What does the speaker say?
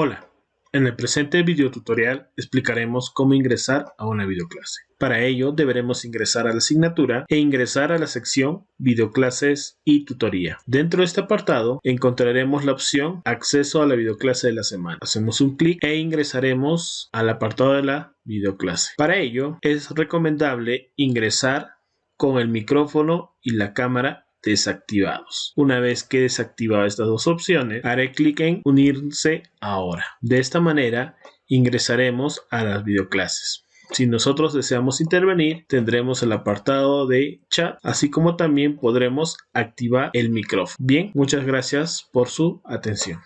Hola, en el presente video tutorial explicaremos cómo ingresar a una videoclase. Para ello deberemos ingresar a la asignatura e ingresar a la sección videoclases y tutoría. Dentro de este apartado encontraremos la opción acceso a la videoclase de la semana. Hacemos un clic e ingresaremos al apartado de la videoclase. Para ello es recomendable ingresar con el micrófono y la cámara desactivados. Una vez que he desactivado estas dos opciones, haré clic en unirse ahora. De esta manera ingresaremos a las videoclases. Si nosotros deseamos intervenir, tendremos el apartado de chat, así como también podremos activar el micrófono. Bien, muchas gracias por su atención.